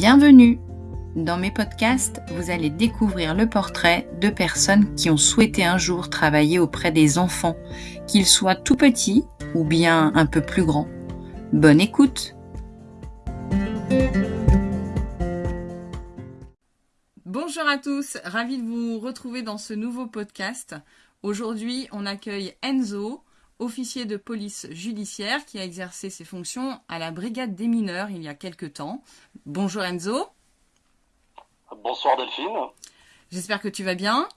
Bienvenue Dans mes podcasts, vous allez découvrir le portrait de personnes qui ont souhaité un jour travailler auprès des enfants, qu'ils soient tout petits ou bien un peu plus grands. Bonne écoute Bonjour à tous, ravi de vous retrouver dans ce nouveau podcast. Aujourd'hui, on accueille Enzo, officier de police judiciaire qui a exercé ses fonctions à la brigade des mineurs il y a quelque temps. Bonjour Enzo. Bonsoir Delphine. J'espère que tu vas bien.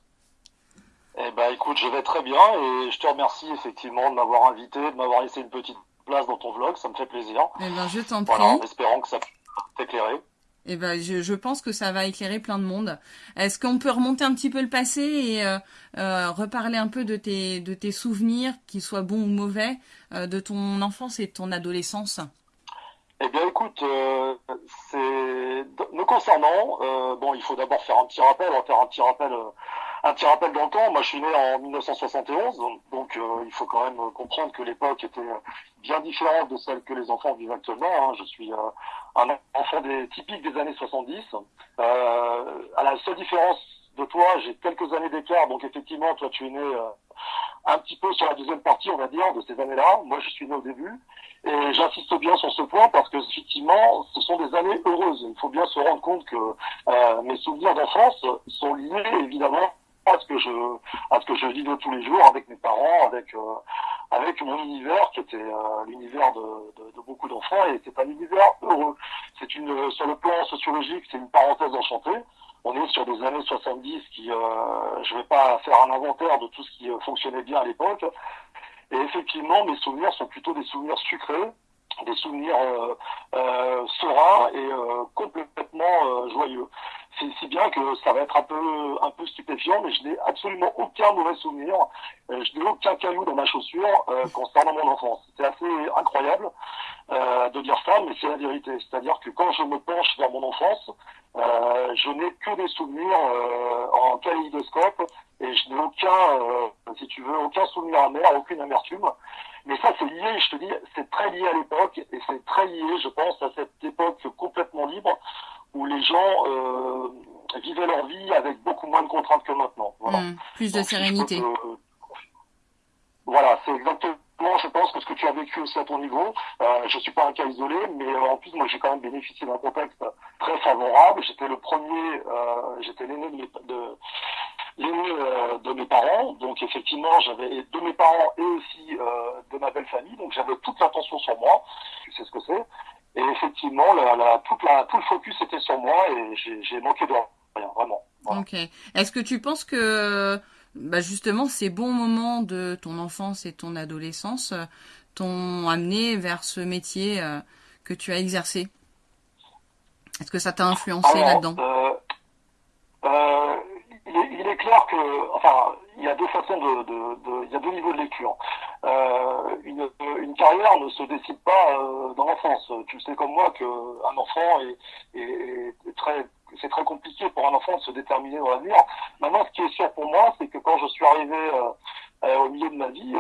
Eh ben écoute, je vais très bien et je te remercie effectivement de m'avoir invité, de m'avoir laissé une petite place dans ton vlog, ça me fait plaisir. Eh ben je t'en prie. Voilà, en espérant que ça puisse t'éclairer. Eh ben, je, pense que ça va éclairer plein de monde. Est-ce qu'on peut remonter un petit peu le passé et euh, euh, reparler un peu de tes, de tes souvenirs, qu'ils soient bons ou mauvais, euh, de ton enfance et de ton adolescence? Eh bien, écoute, c'est nous concernant. Bon, il faut d'abord faire un petit rappel, on va faire un petit rappel un petit rappel dans le temps. Moi, je suis né en 1971, donc euh, il faut quand même comprendre que l'époque était bien différente de celle que les enfants vivent actuellement. Hein. Je suis euh, un enfant des, typique des années 70. Euh, à la seule différence de toi, j'ai quelques années d'écart, donc effectivement, toi, tu es né euh, un petit peu sur la deuxième partie, on va dire, de ces années-là. Moi, je suis né au début. Et j'insiste bien sur ce point parce que effectivement, ce sont des années heureuses. Il faut bien se rendre compte que euh, mes souvenirs d'enfance sont liés évidemment à ce que je à ce que je vivais tous les jours avec mes parents, avec euh, avec mon univers qui était euh, l'univers de, de, de, beaucoup d'enfants et c'est un univers heureux. C'est une sur le plan sociologique, c'est une parenthèse enchantée. On est sur des années 70 qui euh, je vais pas faire un inventaire de tout ce qui fonctionnait bien à l'époque. Et effectivement, mes souvenirs sont plutôt des souvenirs sucrés, des souvenirs euh, euh, sereins et euh, complètement joyeux. C'est si bien que ça va être un peu un peu stupéfiant, mais je n'ai absolument aucun mauvais souvenir. je n'ai aucun caillou dans ma chaussure concernant mon enfance. C'est assez incroyable de dire ça, mais c'est la vérité. C'est-à-dire que quand je me penche vers mon enfance, je n'ai que des souvenirs en kaléidoscope et je n'ai aucun, si tu veux, aucun souvenir amer, aucune amertume. Mais ça, c'est lié, je te dis, c'est très lié à l'époque et c'est très lié, je pense, à cette époque complètement libre où les gens euh, vivaient leur vie avec beaucoup moins de contraintes que maintenant. Voilà. Mmh, plus de Donc, sérénité. Si. Voilà, c'est exactement. Je pense que ce que tu as vécu aussi à ton niveau, euh, je suis pas un cas isolé, mais euh, en plus moi j'ai quand même bénéficié d'un contexte très favorable. J'étais le premier, euh, j'étais l'aîné de, de l'aîné euh, de mes parents. Donc effectivement, j'avais de mes parents et aussi euh, de ma belle famille. Donc j'avais toute l'attention sur moi. Tu sais ce que c'est. Et effectivement, la, la, toute la, tout le focus était sur moi et j'ai manqué de rien, vraiment. Voilà. Ok. Est-ce que tu penses que bah justement ces bons moments de ton enfance et ton adolescence euh, t'ont amené vers ce métier euh, que tu as exercé? Est-ce que ça t'a influencé là-dedans euh, euh, il, est, il, est, clair que, enfin, il y a deux façons de, de, de il y a deux niveaux de lecture. Euh, une, une, carrière ne se décide pas euh, dans l'enfance. Tu sais comme moi qu'un enfant est, est, est très c'est très compliqué pour un enfant de se déterminer dans l'avenir. Maintenant, ce qui est sûr pour moi, c'est que quand je suis arrivé euh, au milieu de ma vie,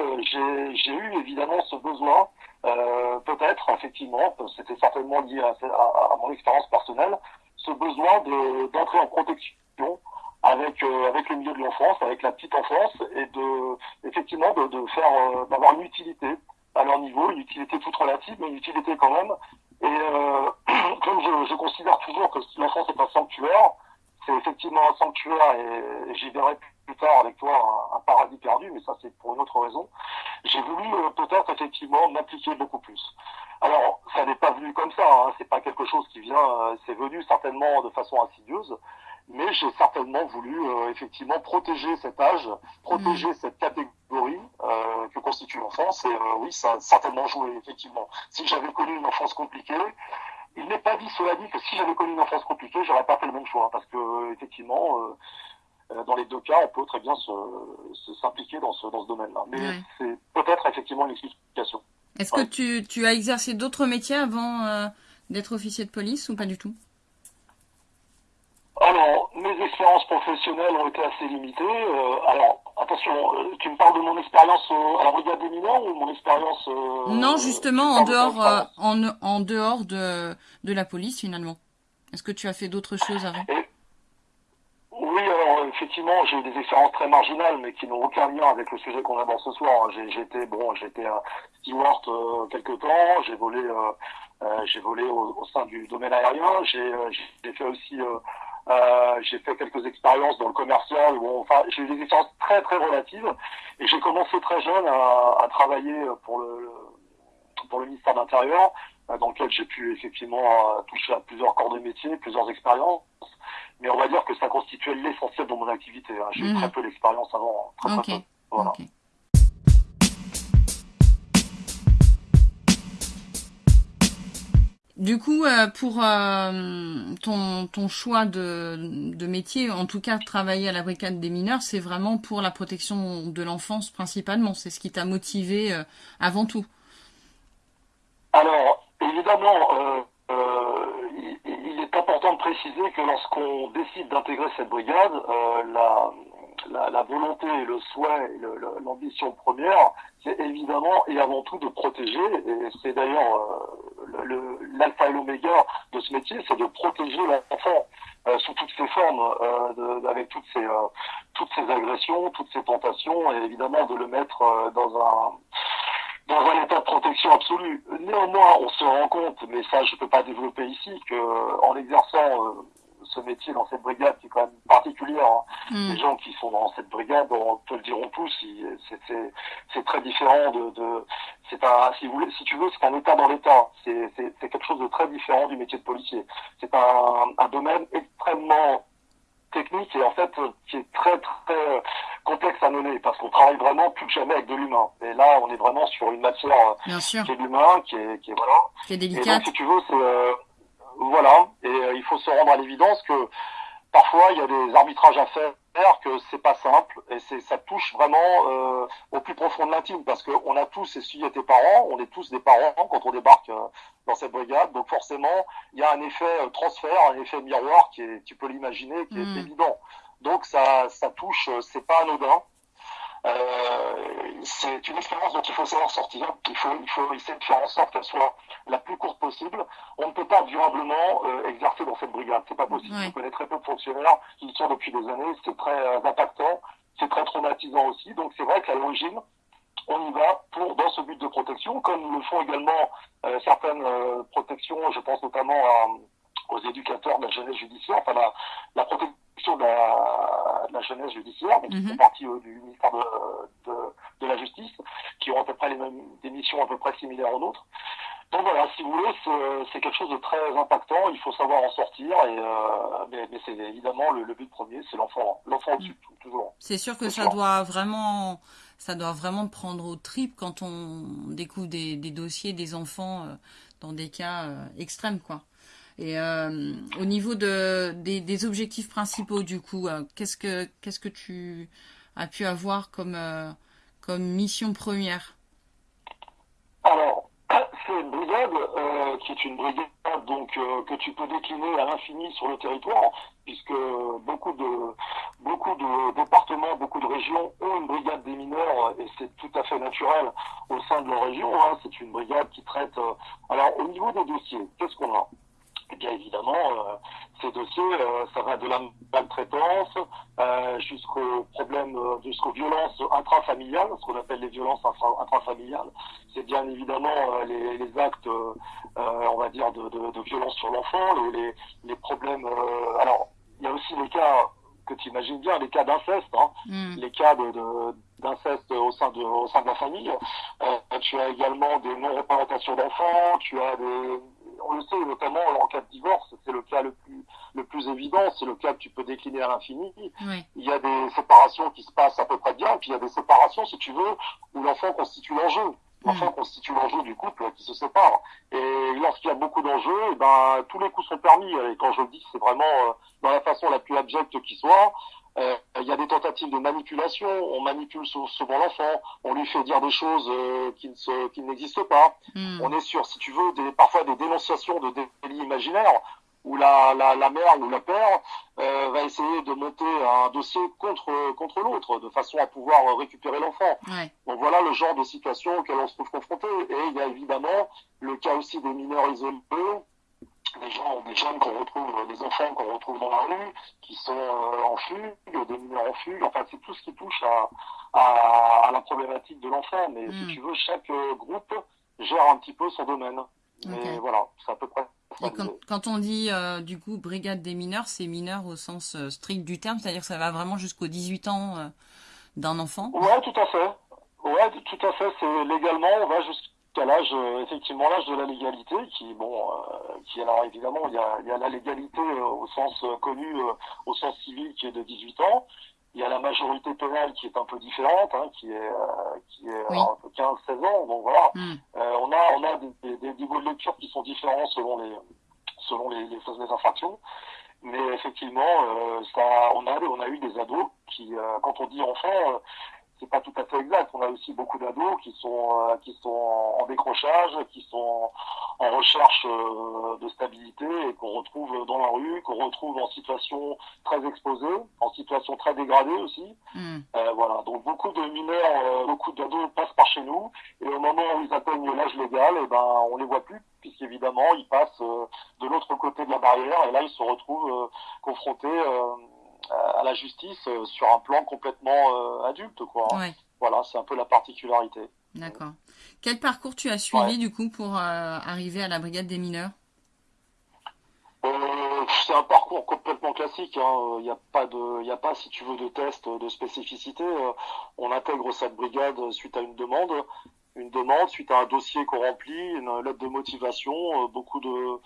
j'ai eu évidemment ce besoin, peut-être, effectivement, c'était certainement lié à, mon expérience personnelle, ce besoin d'entrer en protection avec euh, avec le milieu de l'enfance, avec la petite enfance, et de effectivement de, de faire euh, d'avoir une utilité à leur niveau, une utilité toute relative, mais une utilité quand même. Et euh, comme je, je, considère toujours que l'enfance est un sanctuaire, c'est effectivement un sanctuaire, et, et j'y verrai plus tard avec toi un, paradis perdu, mais ça c'est pour une autre raison. J'ai voulu euh, peut-être effectivement m'appliquer beaucoup plus. Alors, ça n'est pas venu comme ça, hein, c'est pas quelque chose qui vient, euh, c'est venu certainement de façon insidieuse mais j'ai certainement voulu euh, effectivement protéger cet âge, protéger mmh. cette catégorie euh, que constitue l'enfance. Et euh, oui, ça a certainement joué effectivement. Si j'avais connu une enfance compliquée, il n'est pas dit cela dit que si j'avais connu une enfance compliquée, j'aurais pas fait le même choix, parce que effectivement, dans les deux cas, on peut très bien se, se s'impliquer dans ce dans ce domaine-là. Mais ouais. c'est peut-être effectivement une explication. Est-ce ouais. que tu, tu as exercé d'autres métiers avant d'être officier de police ou pas du tout? Alors, mes expériences professionnelles ont été assez limitées. Euh, alors, attention, euh, tu me parles de mon expérience euh, à la brigade des mineurs ou mon expérience Non, justement, en dehors, en, en dehors de, de la police, finalement. Est-ce que tu as fait d'autres choses avant? Oui, alors effectivement, j'ai eu des expériences très marginales, mais qui n'ont aucun lien avec le sujet qu'on aborde ce soir. J'ai été bon, j'étais steward euh, quelque temps, j'ai volé, euh, euh, j'ai volé au, au, sein du domaine aérien, j'ai fait aussi euh, j'ai fait quelques expériences dans le commercial. Où, enfin, j'ai eu des expériences très très relatives et j'ai commencé très jeune à, à, travailler pour le pour le ministère de l'Intérieur, dans lequel j'ai pu effectivement toucher à plusieurs corps de métier, plusieurs expériences. Mais on va dire que ça constituait l'essentiel de mon activité. Hein. J'ai eu mmh. très peu d'expérience avant, très, okay. peu. Voilà. Okay. Du coup, euh, pour euh, ton, ton, choix de, de, métier, en tout cas travailler à la brigade des mineurs, c'est vraiment pour la protection de l'enfance principalement. C'est ce qui t'a motivé euh, avant tout. Alors, évidemment, il, il, est important de préciser que lorsqu'on décide d'intégrer cette brigade, la, la, la, volonté le souhait, l'ambition première, c'est évidemment et avant tout de protéger, et c'est d'ailleurs l'alpha et l'oméga de ce métier, c'est de protéger l'enfant euh, sous toutes ses formes, euh, de, avec toutes ces, euh, toutes ces agressions, toutes ces tentations, et évidemment de le mettre euh, dans un dans un état de protection absolue. Néanmoins, on se rend compte, mais ça je ne peux pas développer ici, que en exerçant ce métier dans cette brigade qui est quand même particulière. Hein. Mm. Les gens qui sont dans cette brigade, on te le diront tous, c'est très différent de, de c'est un, si, vous voulez, si tu veux, c'est un état dans l'état. C'est quelque chose de très différent du métier de policier. C'est un, un domaine extrêmement technique et en fait qui est très très complexe à mener parce qu'on travaille vraiment plus que jamais avec de l'humain. Et là, on est vraiment sur une matière Bien sûr. qui est l'humain, qui est, qui est voilà. Qui est délicate. Donc, si tu veux, c'est euh, voilà, et euh, il faut se rendre à l'évidence que parfois il y a des arbitrages à faire, que c'est pas simple, et c'est ça touche vraiment euh, au plus profond de l'intime, parce qu'on a tous essuyé tes parents, on est tous des parents quand on débarque euh, dans cette brigade, donc forcément il y a un effet transfert, un effet miroir qui est, tu peux l'imaginer, qui est évident. Donc ça, ça touche, c'est pas anodin. Euh, c'est une expérience dont il faut savoir sortir. Il faut, il faut essayer de faire en sorte qu'elle soit la plus courte possible. On ne peut pas durablement euh, exercer dans cette brigade. C'est pas possible. Ouais. Je connais très peu de fonctionnaires qui y sont depuis des années. C'est très euh, impactant. C'est très traumatisant aussi. Donc c'est vrai qu'à l'origine, on y va pour dans ce but de protection, comme le font également euh, certaines euh, protections. Je pense notamment à, aux éducateurs de la jeunesse judiciaire, enfin la, la protection de la, de la, jeunesse judiciaire, donc Mhm. qui font partie euh, du ministère de, de, de, la Justice, qui ont à peu près les mêmes des missions à peu près similaires aux nôtres. Donc voilà, si vous voulez, c'est quelque chose de très impactant. Il faut savoir en sortir, et euh, mais, mais c'est évidemment le, le, but premier, c'est l'enfant, l'enfant au-dessus, Mm. toujours. C'est sûr que ça sûr. doit vraiment, ça doit vraiment prendre au trip quand on découvre des, des dossiers des enfants euh, dans des cas extrêmes, quoi. Et euh, au niveau de, des, objectifs principaux, du coup, euh, qu'est-ce que qu'est-ce que tu as pu avoir comme euh, comme mission première? Alors, c'est une brigade qui est une brigade donc que tu peux décliner à l'infini sur le territoire, puisque beaucoup de beaucoup de départements, beaucoup de régions ont une brigade des mineurs et c'est tout à fait naturel au sein de leur région. Hein, c'est une brigade qui traite. Alors au niveau des dossiers, qu'est-ce qu'on a? Eh bien évidemment, euh, ces dossiers, euh, ça va de la maltraitance euh, jusqu'au problème, jusqu'aux violences intrafamiliales, ce qu'on appelle les violences intrafamiliales. C'est bien évidemment les, les, actes, on va dire, de, de, de violence sur l'enfant, les, problèmes. alors, il y a aussi les cas que tu imagines bien, les cas d'inceste, hein, Mm. les cas de, de d'inceste au sein de au sein de la famille. Euh, tu as également des non-représentations d'enfants, tu as des on le sait notamment en cas de divorce, c'est le cas le plus le plus évident, c'est le cas que tu peux décliner à l'infini. Oui. Il y a des séparations qui se passent à peu près bien, puis il y a des séparations, si tu veux, où l'enfant constitue l'enjeu. L'enfant Mm. constitue l'enjeu du couple qui se sépare. Et lorsqu'il y a beaucoup d'enjeux, eh ben tous les coups sont permis. Et quand je le dis, c'est vraiment euh, dans la façon la plus abjecte qui soit. Euh, il y a des tentatives de manipulation, on manipule souvent l'enfant, on lui fait dire des choses euh, qui, ne se, qui n'existent pas. Mm. On est sur, si tu veux, des, parfois des dénonciations de délits imaginaires où la, la, la mère ou le père euh, va essayer de monter un dossier contre, contre l'autre de façon à pouvoir récupérer l'enfant. Ouais. Donc voilà le genre de situation auquel on se trouve confronté. Et il y a évidemment le cas aussi des mineurs isolés des gens, des jeunes qu'on retrouve, des enfants qu'on retrouve dans la rue, qui sont en fugue, des mineurs en fugue. Enfin, c'est tout ce qui touche à, à, à la problématique de l'enfant. Mais si Mm. tu veux, chaque groupe gère un petit peu son domaine. Mais voilà, c'est à peu près. Et quand, quand on dit euh, du coup brigade des mineurs, c'est mineurs au sens euh, strict du terme, c'est-à-dire que ça va vraiment jusqu'aux 18 ans euh, d'un enfant? Ouais, tout à fait. Ouais, tout à fait. C'est légalement, on va jusqu'à l'âge, euh, effectivement, l'âge de la légalité, qui, bon, euh, qui alors évidemment, il y a, il y a la légalité euh, au sens euh, connu, euh, au sens civil, qui est de 18 ans. Il y a la majorité pénale qui est un peu différente, hein, qui est, euh, qui est Oui. euh, 15-16 ans. Donc voilà. Hmm. Euh, on a, on a des, des, des niveaux de lecture qui sont différents selon les, selon les, les, les infractions. Mais effectivement, euh, ça, on a, on a eu des ados qui, euh, quand on dit enfant, euh, c'est pas tout à fait exact. On a aussi beaucoup d'ados qui sont, euh, qui sont en, décrochage, qui sont en, recherche euh, de stabilité et qu'on retrouve dans la rue, qu'on retrouve en situation très exposée, en situation très dégradée aussi. Hmm. Euh, voilà, donc beaucoup de mineurs, euh, beaucoup d'ados passent par chez nous, et au moment où ils atteignent l'âge légal, et ben on les voit plus, puisqu'évidemment ils passent euh, de l'autre côté de la barrière, et là ils se retrouvent euh, confrontés euh, à la justice euh, sur un plan complètement euh, adulte, quoi. Ouais, Voilà, c'est un peu la particularité. d'accord. Quel parcours tu as suivi Ouais. du coup pour euh, arriver à la brigade des mineurs? C'est un parcours complètement classique. hein. Il n'y a pas de, il a pas, si tu veux, de test de spécificité. On intègre cette brigade suite à une demande, une demande suite à un dossier qu'on remplit, une lettre de motivation, euh, beaucoup de,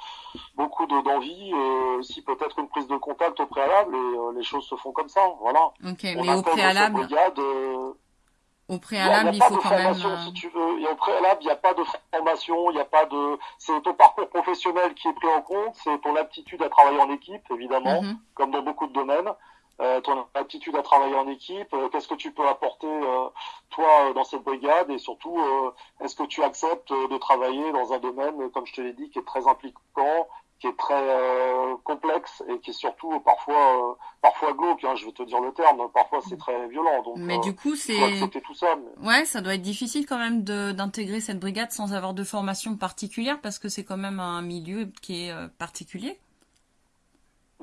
beaucoup de d'envie, et aussi peut-être une prise de contact au préalable. Et euh, les choses se font comme ça. Voilà. On mais au préalable, brigade. euh, il y a- il y a faut quand formation, euh, si tu veux. Au préalable, il n'y a pas de formation, il n'y a pas de. C'est ton parcours professionnel qui est pris en compte, c'est ton aptitude à travailler en équipe, évidemment, mhm. comme dans beaucoup de domaines. Euh, ton aptitude à travailler en équipe, euh, qu'est-ce que tu peux apporter euh, toi euh, dans cette brigade? Et surtout euh, est-ce que tu acceptes de travailler dans un domaine, comme je te l'ai dit, qui est très impliquant, qui est très euh, complexe et qui est surtout parfois euh, parfois glauque, hein, je vais te dire le terme, parfois c'est très violent. Donc Mais du coup, c'est. tout ça. mais- Ouais, ça doit être difficile quand même d'intégrer cette brigade sans avoir de formation particulière parce que c'est quand même un milieu qui est particulier.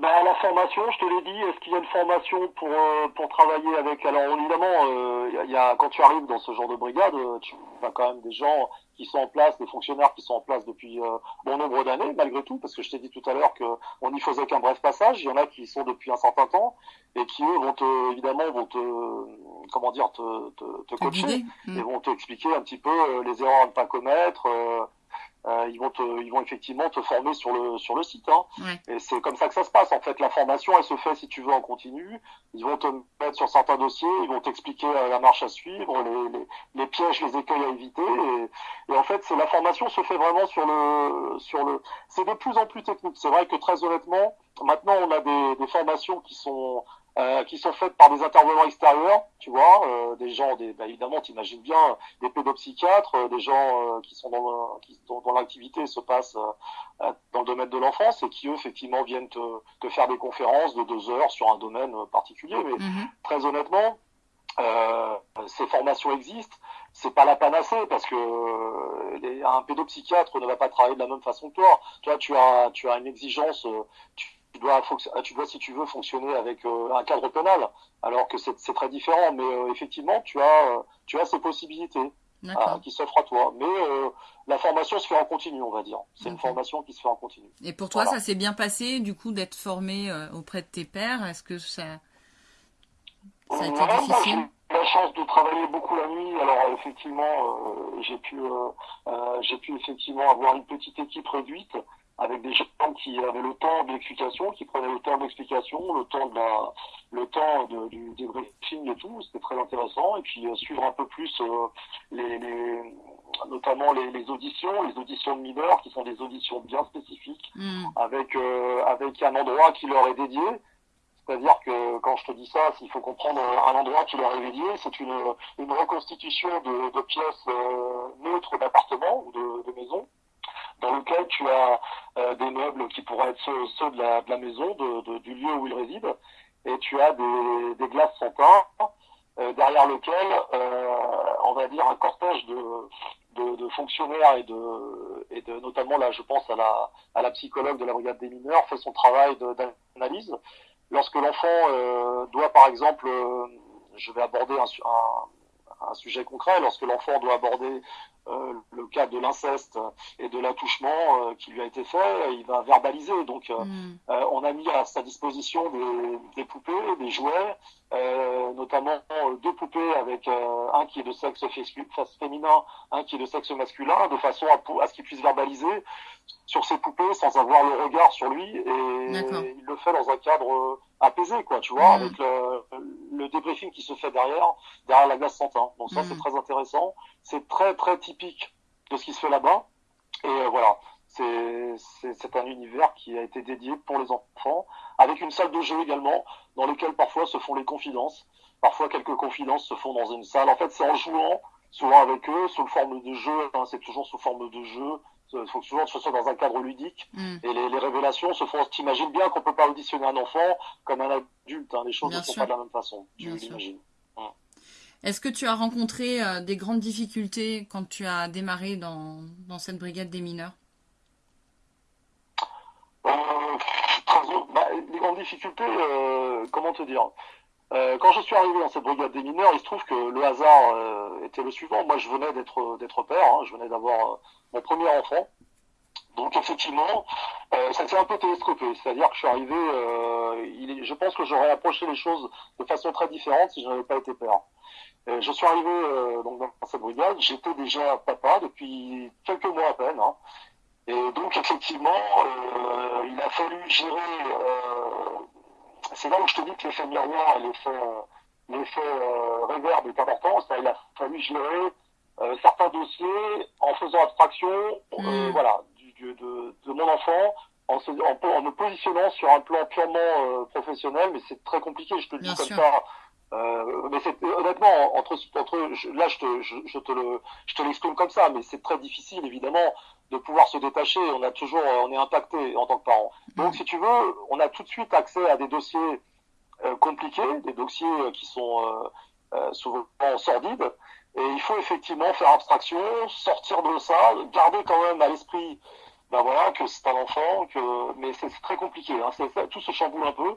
Ben, la formation, je te l'ai dit, est-ce qu'il y a une formation pour, euh, pour travailler avec Alors évidemment, euh, il y a- quand tu arrives dans ce genre de brigade, euh, tu as quand même des gens qui sont en place, des fonctionnaires qui sont en place depuis euh, bon nombre d'années, malgré tout, parce que je t'ai dit tout à l'heure qu'on n'y faisait qu'un bref passage. Il y en a qui sont depuis un certain temps et qui eux vont te, évidemment, vont te, comment dire, te, te, te coacher et Mm. vont t'expliquer un petit peu euh, les erreurs à ne pas commettre. Euh, ils vont te, ils vont effectivement te former sur le sur le site. Hein. Ouais. Et c'est comme ça que ça se passe. En fait, la formation, elle se fait si tu veux en continu. Ils vont te mettre sur certains dossiers, ils vont t'expliquer euh, la marche à suivre, les, les, les pièges, les écueils à éviter. Et, et en fait, c'est la formation se fait vraiment sur le sur le. C'est de plus en plus technique. C'est vrai que très honnêtement, maintenant on a des, des formations qui sont euh, qui sont faites par des intervenants extérieurs, tu vois, euh, des gens, des, bah, évidemment, t'imagines bien, des pédopsychiatres, euh, des gens euh, qui sont dans, le- qui, dont, dont l'activité se passe euh, euh, dans le domaine de l'enfance et qui eux effectivement viennent te, te faire des conférences de deux heures sur un domaine euh, particulier. Mais Mhm. très honnêtement, euh, ces formations existent. C'est pas la panacée parce que euh, les- un pédopsychiatre ne va pas travailler de la même façon que toi. Toi, tu as, tu as une exigence. euh, Tu, tu dois, fonc- tu dois, si tu veux, fonctionner avec euh, un cadre pénal, alors que c'est très différent. Mais euh, effectivement, tu as, euh, tu as ces possibilités D'accord. qui s'offrent à toi. Mais la formation se fait en continu, on va dire. C'est une formation qui se fait en continu. Et pour toi, Voilà. ça s'est bien passé, du coup, d'être formé auprès de tes pairs? Est-ce que ça, ça a été Ouais, moi, difficile? J'ai eu la chance de travailler beaucoup la nuit. Alors effectivement, euh, j'ai pu, euh, euh, j'ai pu effectivement avoir une petite équipe réduite avec des gens qui avaient le temps de l'explication, qui prenaient le temps de l'explication, le temps de la, le temps de, du débriefing et tout. C'était très intéressant. Et puis euh, suivre un peu plus euh, les, les, notamment les, les auditions, les auditions de mineurs, qui sont des auditions bien spécifiques Hmm. avec euh, avec un endroit qui leur est dédié. C'est-à-dire que quand je te dis ça, il faut comprendre un endroit qui leur est dédié. C'est une, une reconstitution de, de pièces neutres d'appartements ou de, de maisons, dans lequel tu as euh, des meubles qui pourraient être ceux, ceux de, la, de la maison, de, de- du lieu où ils résident, et tu as des, des glaces sans teint, euh, derrière lequel, euh, on va dire, un cortège de, de, fonctionnaires et de, et de, notamment là, je pense à la, à la psychologue de la brigade des mineurs, fait son travail d'analyse. Lorsque l'enfant doit, par exemple, je vais aborder un, un, un sujet concret, lorsque l'enfant doit aborder euh, le cas de l'inceste et de l'attouchement euh, qui lui a été fait, il va verbaliser. Donc, euh, mm. on a mis à sa disposition des, des poupées, des jouets, notamment deux poupées avec un qui est de sexe féminin, un qui est de sexe masculin, de façon à, à ce qu'il puisse verbaliser sur ses poupées sans avoir le regard sur lui. Et il le fait dans un cadre apaisé, quoi, tu vois, mm. avec le, le, débriefing qui se fait derrière, derrière la glace santin. Donc ça, c'est mm. très intéressant. C'est très, très typique de ce qui se fait là-bas. Et euh, voilà, c'est un univers qui a été dédié pour les enfants, avec une salle de jeu également, dans lequel parfois se font les confidences. Parfois, quelques confidences se font dans une salle. En fait, c'est en jouant, souvent avec eux, sous forme de jeu. Hein, c'est toujours sous forme de jeu. Il faut toujours que ce soit dans un cadre ludique. Mm. Et les, les, révélations se font. T'imagines bien qu'on peut pas auditionner un enfant comme un adulte. Hein, les choses ne sont pas de la même façon. Tu l'imagines. Est-ce que tu as rencontré euh, des grandes difficultés quand tu as démarré dans, dans cette brigade des mineurs euh, bah, Difficultés, euh, comment te dire? Quand je suis arrivé dans cette brigade des mineurs, il se trouve que le hasard était le suivant. Moi, je venais d'être d'être père, hein. je venais d'avoir mon premier enfant. Donc effectivement, ça s'est un peu télescopé. C'est-à-dire que je suis arrivé, je pense que j'aurais approché les choses de façon très différente si je n'avais pas été père. Euh, je suis arrivé euh, donc dans cette brigade, j'étais déjà papa depuis quelques mois à peine. Hein. Et donc effectivement, euh, il a fallu gérer. c'est là où je te dis que l'effet miroir et l'effet l'effet réverb est important. Il a fallu gérer certains dossiers en faisant abstraction, mm. voilà, du, de, de, mon enfant, en, se, en, en, me positionnant sur un plan purement professionnel, mais c'est très compliqué. Je te le dis comme ça euh, mais c'est honnêtement entre entre là je te je, je te le je te l'exprime comme ça, mais c'est très difficile évidemment de pouvoir se détacher. On a toujours on est impacté en tant que parent. Donc si tu veux, on a tout de suite accès à des dossiers euh, compliqués, des dossiers euh, qui sont euh, euh, souvent sordides. Et il faut effectivement faire abstraction, sortir de ça, garder quand même à l'esprit ben voilà que c'est un enfant, que mais c'est très compliqué. Hein. tout se chamboule un peu.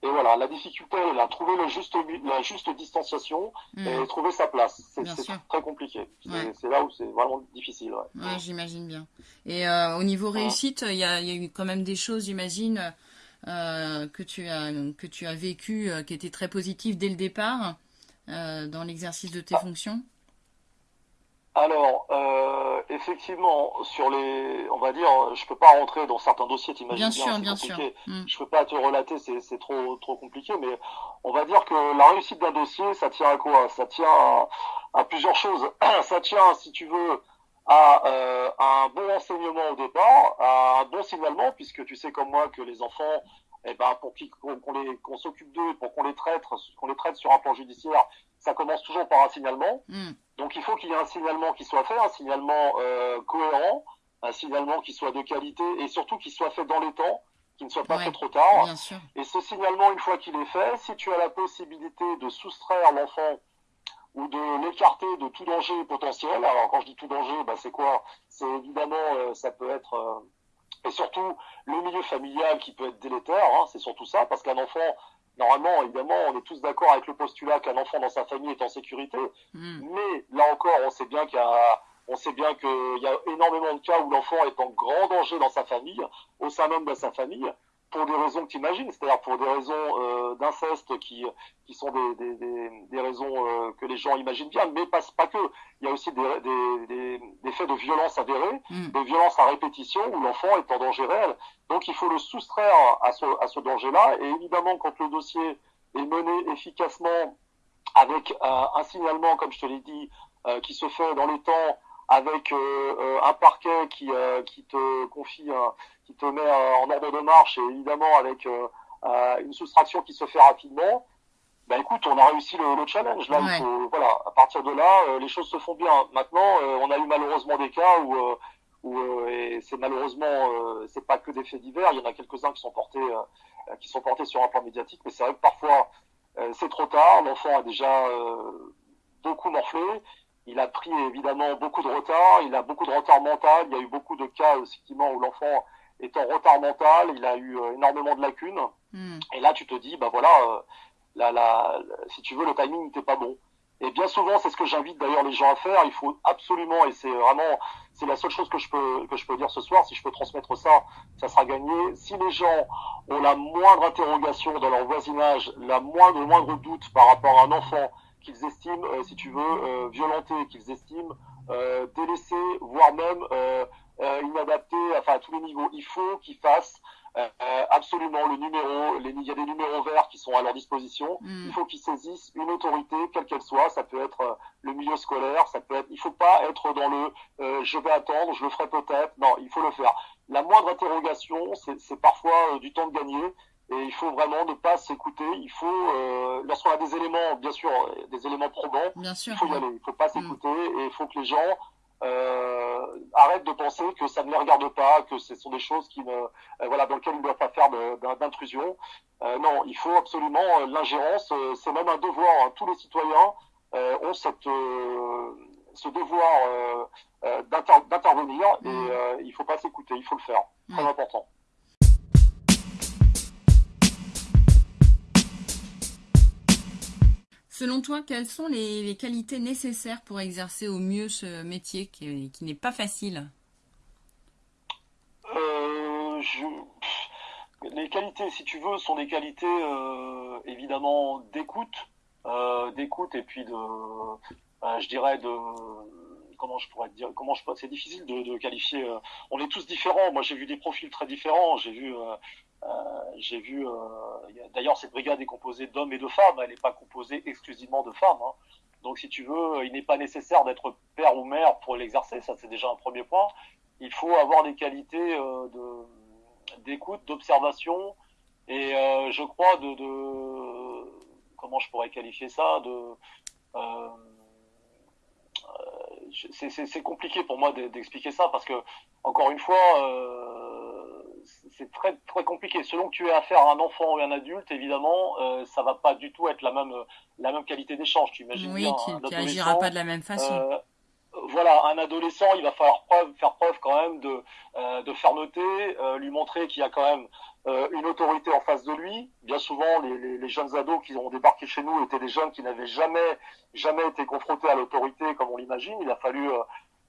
Et voilà, la difficulté est là, trouver le juste, la juste distanciation et mm. trouver sa place. C'est très compliqué. C'est là où c'est vraiment difficile. Ouais, ouais j'imagine bien. Et euh, au niveau réussite, il y a, y a, eu quand même des choses, j'imagine, euh, que tu as que tu as vécu, euh, qui étaient très positives dès le départ dans l'exercice de tes ah. fonctions. Alors, euh, effectivement, sur les, on va dire, je peux pas rentrer dans certains dossiers, t'imagines bien, bien, sûr, bien sûr. Mm. Je peux pas te relater, c'est trop trop compliqué, mais on va dire que la réussite d'un dossier, ça tient à quoi? Ça tient à, plusieurs choses. ça tient, si tu veux, à, euh, un bon enseignement au départ, à un bon signalement, puisque tu sais comme moi que les enfants, eh ben, pour qu'on les qu'on s'occupe d'eux, pour qu'on les traite, qu'on les traite sur un plan judiciaire, ça commence toujours par un signalement. Mm. Donc il faut qu'il y ait un signalement qui soit fait, un signalement euh, cohérent, un signalement qui soit de qualité et surtout qui soit fait dans les temps, qui ne soit pas fait trop tard. Et ce signalement, une fois qu'il est fait, si tu as la possibilité de soustraire l'enfant ou de l'écarter de tout danger potentiel, alors quand je dis tout danger, bah, c'est quoi? C'est évidemment, euh, ça peut être... Euh, et surtout le milieu familial qui peut être délétère, hein, c'est surtout ça, parce qu'un enfant, normalement, évidemment, on est tous d'accord avec le postulat qu'un enfant dans sa famille est en sécurité. Hmm. Mais là encore, on sait bien qu'il y a, on sait bien qu'il y a énormément de cas où l'enfant est en grand danger dans sa famille, au sein même de sa famille pour des raisons que tu imagines, c'est-à-dire pour des raisons euh, d'inceste qui, qui sont des, des, des, des raisons euh, que les gens imaginent bien, mais pas, pas que. Il y a aussi des, des, des faits de violence avérés, mm. de violence à répétition où l'enfant est en danger réel. Donc il faut le soustraire à ce, à ce danger-là. Et évidemment, quand le dossier est mené efficacement avec euh, un signalement, comme je te l'ai dit, qui se fait dans les temps, avec un parquet qui, qui te confie qui te met euh, en ordre de marche et évidemment avec euh, euh, une soustraction qui se fait rapidement, ben écoute, on a réussi le, challenge. Là, voilà, à partir de là, les choses se font bien. Maintenant, on a eu malheureusement des cas où, où et c'est malheureusement, c'est pas que des faits divers. Il y en a quelques-uns qui sont portés, qui sont portés sur un plan médiatique, mais c'est vrai que parfois c'est trop tard. L'enfant a déjà beaucoup morflé il a pris évidemment beaucoup de retard, il a beaucoup de retard mental, il y a eu beaucoup de cas effectivement où l'enfant est en retard mental, il a eu euh, énormément de lacunes. Hmm. Et là, tu te dis, bah voilà, euh, la, la, si tu veux, le timing n'était pas bon. Et bien souvent, c'est ce que j'invite d'ailleurs les gens à faire. Il faut absolument, et c'est vraiment, c'est la seule chose que je peux que je peux dire ce soir. Si je peux transmettre ça, ça sera gagné. Si les gens ont la moindre interrogation dans leur voisinage, la moindre moindre doute par rapport à un enfant qu'ils estiment, euh, si tu veux, euh, violenté, qu'ils estiment euh, délaissé, voire même euh, euh, inadapté, enfin à tous les niveaux, il faut qu'ils fassent euh, absolument le numéro. Les, il y a des numéros verts qui sont à leur disposition. Hmm. Il faut qu'ils saisissent une autorité, quelle qu'elle soit. Ça peut être le milieu scolaire, ça peut être. Il faut pas être dans le euh, je vais attendre, je le ferai peut-être. Non, il faut le faire. La moindre interrogation, c'est parfois du temps de gagner. Et il faut vraiment ne pas s'écouter. Il faut, euh, lorsqu'on a des éléments, bien sûr, euh, des éléments probants, Bien sûr. il faut y aller. Il faut pas s'écouter et il faut que les gens euh, arrêtent de penser que ça ne les regarde pas, que ce sont des choses qui ne, euh, voilà, dans lesquelles ils ne doivent pas faire d'intrusion. Euh, non, il faut absolument l'ingérence. euh, c'est même un devoir. hein. Tous les citoyens euh, ont cette, euh, ce devoir euh, euh, d'inter- d'intervenir et Mm. euh, il faut pas s'écouter. Il faut le faire. Très Ouais. important. Selon toi, quelles sont les, qualités nécessaires pour exercer au mieux ce métier qui, n'est pas facile? Euh, Les qualités, si tu veux, sont des qualités euh, évidemment d'écoute, euh, d'écoute et puis de, je dirais de, comment je pourrais te dire, comment je c'est difficile de, qualifier. on est tous différents. Moi, j'ai vu des profils très différents. J'ai vu, j'ai vu. euh, D'ailleurs, cette brigade est composée d'hommes et de femmes. Elle n'est pas composée exclusivement de femmes. hein. Donc, si tu veux, il n'est pas nécessaire d'être père ou mère pour l'exercer. Ça, c'est déjà un premier point il faut avoir des qualités euh, d'écoute, d'observation et euh, je crois de, comment je pourrais qualifier ça euh, euh, c'est- compliqué pour moi de- d'expliquer ça parce que encore une fois euh, c'est très très compliqué selon que tu aies affaire à un enfant ou un adulte évidemment euh, ça va pas du tout être la même la même qualité d'échange tu imagines Oui, bien qui, un qui agira pas de la même façon. euh, voilà, un adolescent, il va falloir preuve, faire preuve quand même de, euh, de fermeté, euh, lui montrer qu'il y a quand même euh, une autorité en face de lui. Bien souvent, les, les, les jeunes ados qui ont débarqué chez nous étaient des jeunes qui n'avaient jamais, jamais été confrontés à l'autorité comme on l'imagine. Il a fallu,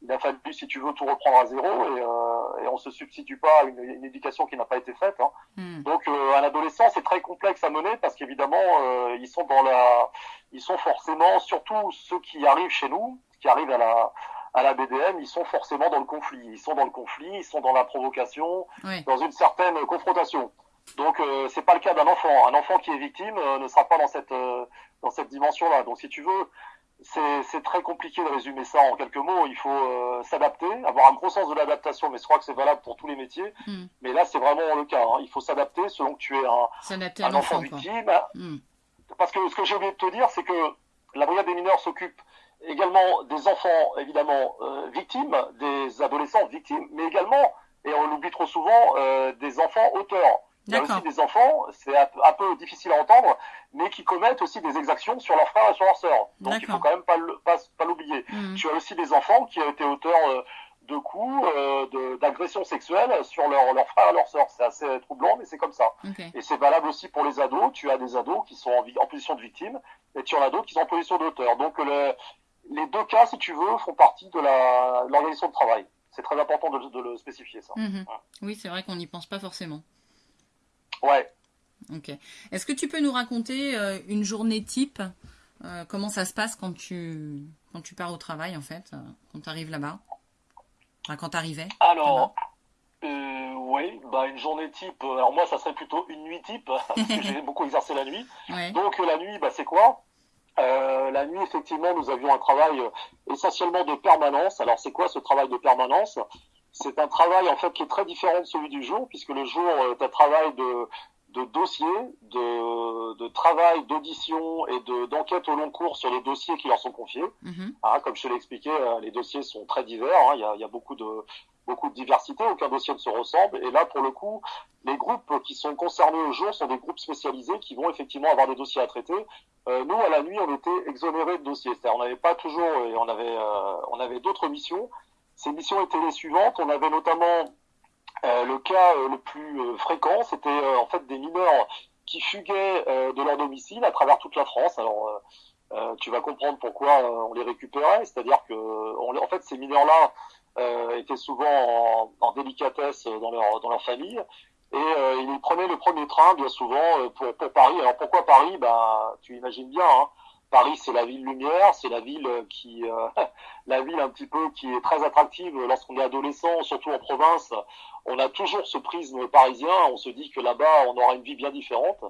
il a fallu, si tu veux, tout reprendre à zéro et, euh, et on se substitue pas à une, une éducation qui n'a pas été faite. Hein. Hmm. Donc, euh, un adolescent, c'est très complexe à mener parce qu'évidemment, euh, ils sont dans la, ils sont forcément, surtout ceux qui arrivent chez nous, qui arrivent à la, à la BDM, ils sont forcément dans le conflit. Ils sont dans le conflit, ils sont dans la provocation, dans une certaine confrontation. Donc, euh, c'est pas le cas d'un enfant. Un enfant qui est victime euh, ne sera pas dans cette, euh, dans cette dimension-là. Donc, si tu veux, c'est très compliqué de résumer ça en quelques mots. Il faut euh, s'adapter, avoir un gros sens de l'adaptation, mais je crois que c'est valable pour tous les métiers. Hmm. Mais là, c'est vraiment le cas. hein. Il faut s'adapter selon que tu es un, enfant victime. Hmm. Parce que ce que j'ai oublié de te dire, c'est que la brigade des mineurs s'occupe également des enfants, évidemment, euh, victimes, des adolescents victimes, mais également, et on l'oublie trop souvent, euh, des enfants auteurs. Il y a aussi des enfants, c'est un, peu- un peu difficile à entendre, mais qui commettent aussi des exactions sur leurs frères et sur leurs sœurs. Donc il faut quand même pas le- pas, pas l'oublier. Hmm. Tu as aussi des enfants qui ont été auteurs euh, de coups, euh, d'agressions sexuelles sur leurs leurs frères et leurs sœurs. C'est assez troublant, mais c'est comme ça. Et c'est valable aussi pour les ados. Tu as des ados qui sont en, position de victime et tu en as d'autres qui sont en position d'auteur. Donc le- les deux cas, si tu veux, font partie de l'organisation de travail. C'est très important de, de le spécifier, ça. Mhm. Oui, c'est vrai qu'on n'y pense pas forcément. Ouais. Ok. Est-ce que tu peux nous raconter euh, une journée type euh, Comment ça se passe quand tu, quand tu pars au travail, en fait, euh, quand tu arrives là-bas? Enfin, quand tu arrivais Alors, oui, bah une journée type. Alors moi, ça serait plutôt une nuit type parce que j'ai beaucoup exercé la nuit. Ouais. Donc la nuit, bah, c'est quoi? Euh, La nuit, effectivement, nous avions un travail essentiellement de permanence. Alors c'est quoi ce travail de permanence? C'est un travail en fait qui est très différent de celui du jour, puisque le jour est un travail de, de dossier, de, de travail, d'audition et de d'enquête au long cours sur les dossiers qui leur sont confiés. Mhm. Ah, comme je te l'ai expliqué, euh, les dossiers sont très divers. hein. Il, y a, il y a beaucoup de beaucoup de diversité. Aucun dossier ne se ressemble. Et là, pour le coup, les groupes qui sont concernés au jour sont des groupes spécialisés qui vont effectivement avoir des dossiers à traiter. Euh, nous, à la nuit, on était exonérés de dossiers. C'est-à-dire, on n'avait pas toujours, et on avait, euh, on avait d'autres missions. Ces missions étaient les suivantes. On avait notamment euh, le cas le plus fréquent, c'était en fait des mineurs qui fuguaient de leur domicile à travers toute la France. Alors, tu vas comprendre pourquoi on les récupérait. C'est-à-dire que, en fait, ces mineurs-là étaient souvent en, en, délicatesse dans leur, dans leur famille et euh, il prenait le premier train bien souvent euh, pour, pour Paris. Alors pourquoi Paris? Bah tu imagines bien. Hein. Paris c'est la ville lumière, c'est la ville qui, euh, la ville un petit peu qui est très attractive lorsqu'on est adolescent, surtout en province. On a toujours ce prisme parisien. On se dit que là-bas on aura une vie bien différente.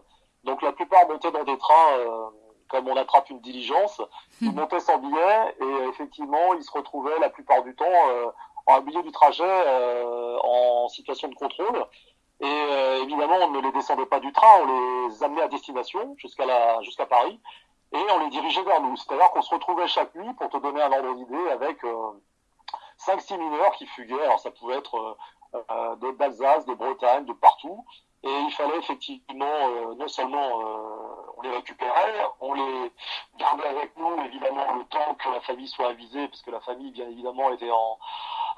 Donc la plupart montaient dans des trains. comme on attrape une diligence, ils montaient sans billet et effectivement ils se retrouvaient la plupart du temps en milieu du trajet en situation de contrôle et euh, évidemment, on ne les descendait pas du train, on les amenait à destination jusqu'à la jusqu'à Paris et on les dirigeait vers nous. C'est-à-dire qu'on se retrouvait chaque nuit, pour te donner un ordre d'idée, avec euh, 5-6 mineurs qui fuguaient. Alors ça pouvait être euh, euh d'Alsace, de Bretagne, de partout. Et il fallait effectivement, euh, non seulement on les récupérait, on les gardait avec nous, évidemment, le temps que la famille soit avisée, parce que la famille, bien évidemment, était en,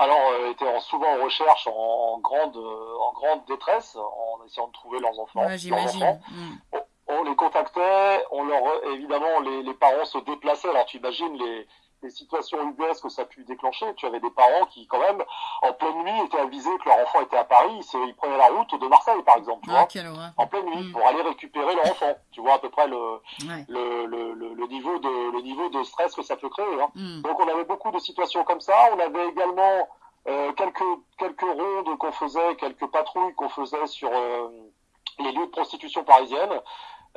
alors euh, étaient souvent en recherche, en, grande, euh, en grande détresse, en essayant de trouver leurs enfants. On, les contactait, on leur, évidemment, les, les parents se déplaçaient. Alors tu imagines les, les situations ubuesques que ça a pu déclencher. Tu avais des parents qui, quand même, en pleine nuit, étaient avisés que leur enfant était à Paris. Ils prenaient la route de Marseille, par exemple, tu ah, vois, en pleine nuit, mm. pour aller récupérer leur enfant. Tu vois à peu près le, le, le, le, niveau de, le niveau de stress que ça peut créer. Hein. Mm. Donc on avait beaucoup de situations comme ça. On avait également euh, quelques, quelques rondes qu'on faisait, quelques patrouilles qu'on faisait sur euh, les lieux de prostitution parisiennes.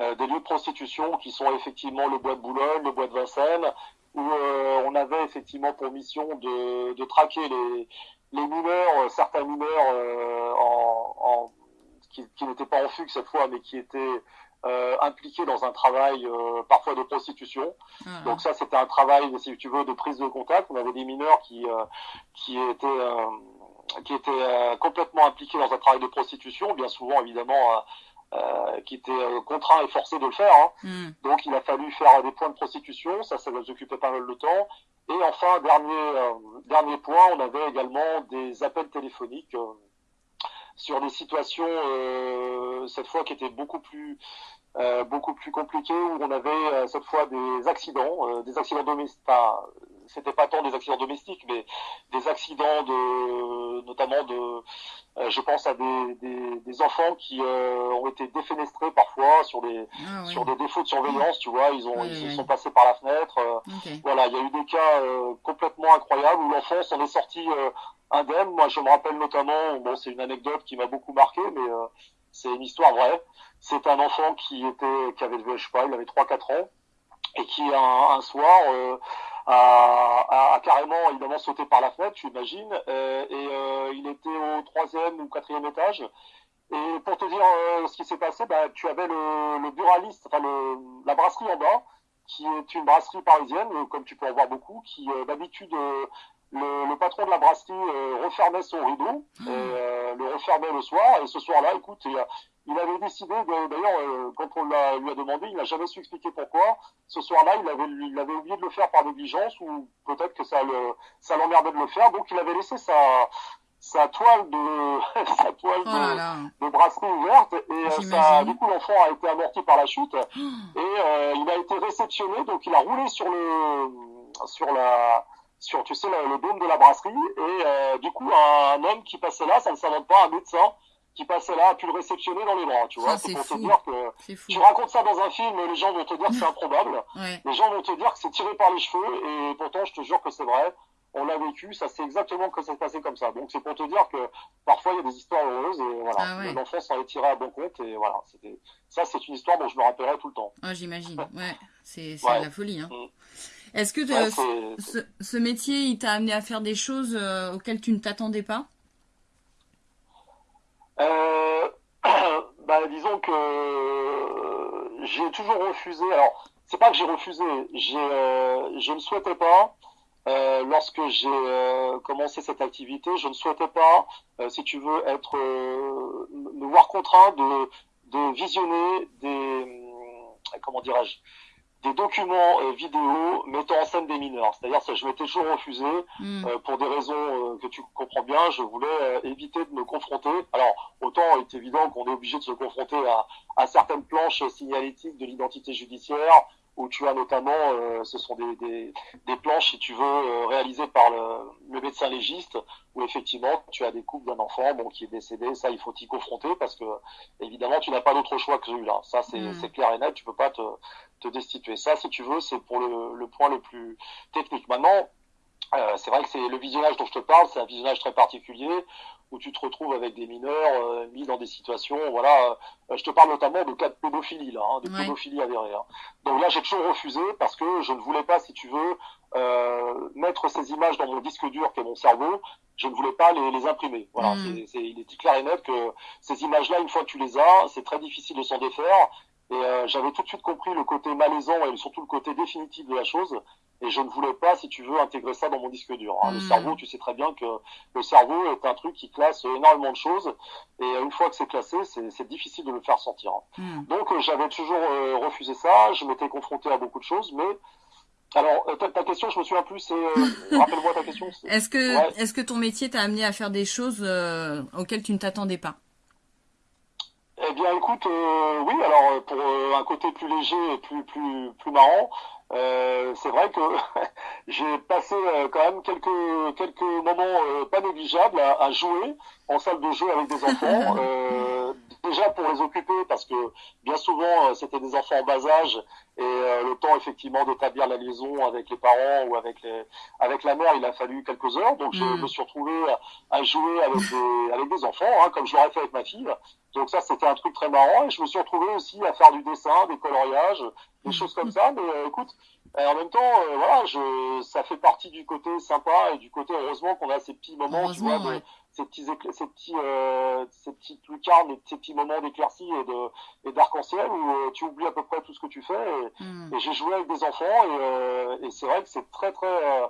Euh, des lieux de prostitution qui sont effectivement le bois de Boulogne, le bois de Vincennes, où euh, on avait effectivement pour mission de, de traquer les, les mineurs, euh, certains mineurs euh, en, en, qui, qui n'étaient pas en fugue cette fois, mais qui étaient euh, impliqués dans un travail euh, parfois de prostitution. Ah. Donc ça, c'était un travail, si tu veux, de prise de contact. On avait des mineurs qui qui étaient qui étaient complètement impliqués dans un travail de prostitution, bien souvent évidemment euh, qui était euh, contraint et forcé de le faire. Hein. Hmm. Donc il a fallu faire des points de prostitution, ça, ça nous occupait pas mal de temps. Et enfin, dernier, euh, dernier point, on avait également des appels téléphoniques sur des situations, cette fois, qui étaient beaucoup plus beaucoup plus compliquées, où on avait cette fois des accidents, des accidents domestiques, c'était pas tant des accidents domestiques, mais des accidents de, notamment de, euh, je pense à des, des, des enfants qui euh, ont été défenestrés parfois sur des, ah sur des défauts de surveillance, tu vois, ils ont, ils sont passés par la fenêtre. Euh, voilà, il y a eu des cas complètement incroyables où l'enfant s'en est sorti indemne. Moi, je me rappelle notamment, bon, c'est une anecdote qui m'a beaucoup marqué, mais c'est une histoire vraie. C'est un enfant qui était, qui avait, je sais pas, il avait 3-4 ans et qui un, un soir a, a, carrément évidemment sauté par la fenêtre, tu imagines, euh, et euh, il était au troisième ou quatrième étage. Et pour te dire euh, ce qui s'est passé, bah, tu avais le, le buraliste, enfin le, la brasserie en bas, qui est une brasserie parisienne, comme tu peux en voir beaucoup, qui d'habitude le, le, patron de la brasserie refermait son rideau, et, le refermait le soir, et ce soir-là, écoute, il avait décidé, d'ailleurs, euh, quand on lui a demandé, il n'a jamais su expliquer pourquoi. Ce soir-là, il avait, il avait oublié de le faire par négligence ou peut-être que ça le, ça l'emmerdait de le faire. Donc, il avait laissé sa, sa toile de, sa toile de, oh brasserie ouverte et euh, ça, du coup, l'enfant a été amorti par la chute et euh, il a été réceptionné. Donc, il a roulé sur le, sur la, sur, tu sais, le, le dôme de la brasserie et du coup, un, un, homme qui passait là, ça ne s'invente pas, un médecin qui passait là a pu le réceptionner dans les bras, tu vois. C'est pour te dire que tu racontes ça dans un film, les gens vont te dire que c'est improbable. Les gens vont te dire que c'est tiré par les cheveux et pourtant je te jure que c'est vrai. On l'a vécu, ça c'est exactement que ça s'est passé comme ça. Donc c'est pour te dire que parfois il y a des histoires heureuses et voilà, ah l'enfant s'en est tiré à bon compte et voilà, ça c'est une histoire dont je me rappellerai tout le temps. Ah, j'imagine. Ouais, c'est c'est la folie hein. Mm. Est-ce que ce, ce, métier il t'a amené à faire des choses euh, auxquelles tu ne t'attendais pas? euh, bah, disons que j'ai toujours refusé. Alors, c'est pas que j'ai refusé, j'ai, euh, je ne souhaitais pas. lorsque j'ai commencé cette activité, je ne souhaitais pas, si tu veux, être me voir contraint de, de visionner des comment dirais-je des documents euh, vidéo mettant en scène des mineurs. C'est-à-dire que je m'étais toujours refusé hmm. euh, pour des raisons euh, que tu comprends bien. Je voulais éviter de me confronter. Alors autant il est évident qu'on est obligé de se confronter à, à certaines planches signalétiques de l'identité judiciaire où tu as notamment, euh, ce sont des, des, des, planches, si tu veux, euh, réalisées par le, le, médecin légiste, où effectivement tu as des coupes d'un enfant bon, qui est décédé. Ça, il faut t'y confronter parce que, évidemment, tu n'as pas d'autre choix que celui-là. Ça, c'est mm. clair et net. Tu peux pas te, te destituer. Ça, si tu veux, c'est pour le, le, point le plus technique. Maintenant, euh, c'est vrai que c'est le visionnage dont je te parle, c'est un visionnage très particulier où tu te retrouves avec des mineurs euh, mis dans des situations, voilà. Euh, je te parle notamment de cas de pédophilie là, hein, de pédophilie avérée. Hein. Donc là, j'ai toujours refusé parce que je ne voulais pas, si tu veux, euh, mettre ces images dans mon disque dur qui est mon cerveau. Je ne voulais pas les, les imprimer. Voilà, mm. c'est, il est clair et net que ces images-là, une fois que tu les as, c'est très difficile de s'en défaire. Et euh, j'avais tout de suite compris le côté malaisant et surtout le côté définitif de la chose. Et je ne voulais pas, si tu veux, intégrer ça dans mon disque dur. Hein. Le hmm. cerveau, tu sais très bien que le cerveau est un truc qui classe énormément de choses. Et une fois que c'est classé, c'est difficile de le faire sortir. Hein. Hmm. Donc euh, j'avais toujours euh, refusé ça. Je m'étais confronté à beaucoup de choses, mais alors, ta, question, je me souviens plus, c'est, rappelle-moi ta question. Est-ce que, est-ce que ton métier t'a amené à faire des choses auxquelles tu ne t'attendais pas? Eh bien, écoute, euh, oui. Alors, pour euh, un côté plus léger et plus plus plus marrant, euh, c'est vrai que j'ai passé quand même quelques quelques moments pas négligeables à, à, jouer en salle de jeu avec des enfants. déjà pour les occuper parce que bien souvent c'était des enfants en bas âge et le temps effectivement d'établir la liaison avec les parents ou avec les avec la mère il a fallu quelques heures donc je mm. me suis retrouvé à, jouer avec des avec des enfants hein, comme je l'aurais fait avec ma fille donc ça, c'était un truc très marrant. Et je me suis retrouvé aussi à faire du dessin, des coloriages, des choses comme ça. Mais euh, écoute, euh, en même temps, euh, voilà, je, ça fait partie du côté sympa et du côté heureusement qu'on a ces petits moments, tu vois, ces petits, ces petits, euh, ces petites lucarnes, ces petits moments d'éclaircie et de et d'arc-en-ciel où tu oublies à peu près tout ce que tu fais. Et, hmm. j'ai joué avec des enfants et, et c'est vrai que c'est très très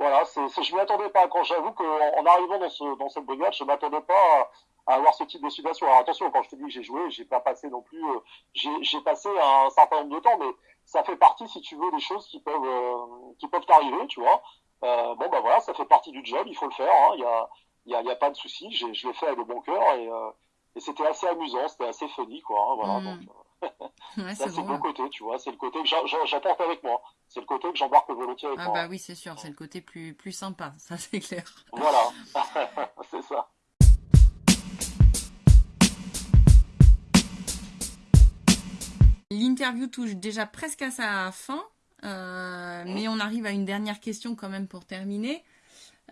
voilà, c'est, je m'y attendais pas. Quand j'avoue qu'en en arrivant dans, ce, dans cette brigade, je m'attendais pas à, avoir ce type de situation. Alors attention, quand je te dis que j'ai joué, j'ai pas passé non plus. Euh, j'ai, passé un certain nombre de temps, mais ça fait partie, si tu veux, des choses qui peuvent euh, qui peuvent t'arriver, tu vois. Euh, bon bah voilà, ça fait partie du job, il faut le faire. Hein. Il y a il y a, y a, pas de souci. Je l'ai fait avec bon cœur et, et c'était assez amusant, c'était assez funny, quoi. Hein, voilà. Mmh. Donc, Ouais, c'est le bon côté, tu vois. C'est le côté que j'apporte avec moi. C'est le côté que j'embarque volontiers avec ah moi. Ah bah oui, c'est sûr. C'est le côté plus, plus sympa. Ça, c'est clair. Voilà. c'est ça. L'interview touche déjà presque à sa fin. Euh, mais on arrive à une dernière question quand même pour terminer.